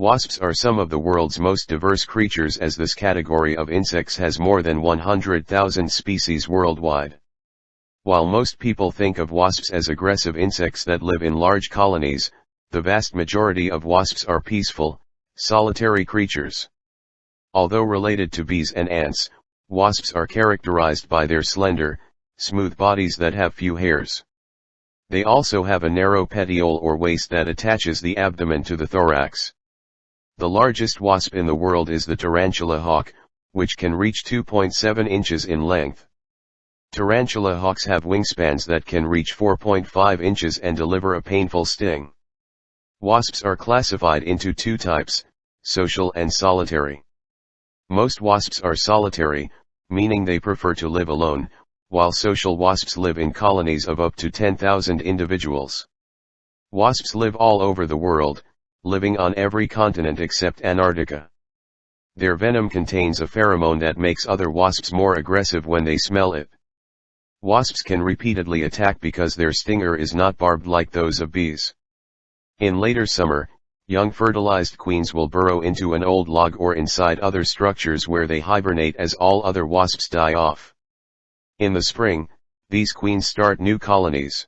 Wasps are some of the world's most diverse creatures as this category of insects has more than 100,000 species worldwide. While most people think of wasps as aggressive insects that live in large colonies, the vast majority of wasps are peaceful, solitary creatures. Although related to bees and ants, wasps are characterized by their slender, smooth bodies that have few hairs. They also have a narrow petiole or waist that attaches the abdomen to the thorax. The largest wasp in the world is the tarantula hawk, which can reach 2.7 inches in length. Tarantula hawks have wingspans that can reach 4.5 inches and deliver a painful sting. Wasps are classified into two types, social and solitary. Most wasps are solitary, meaning they prefer to live alone, while social wasps live in colonies of up to 10,000 individuals. Wasps live all over the world, living on every continent except Antarctica. Their venom contains a pheromone that makes other wasps more aggressive when they smell it. Wasps can repeatedly attack because their stinger is not barbed like those of bees. In later summer, young fertilized queens will burrow into an old log or inside other structures where they hibernate as all other wasps die off. In the spring, these queens start new colonies.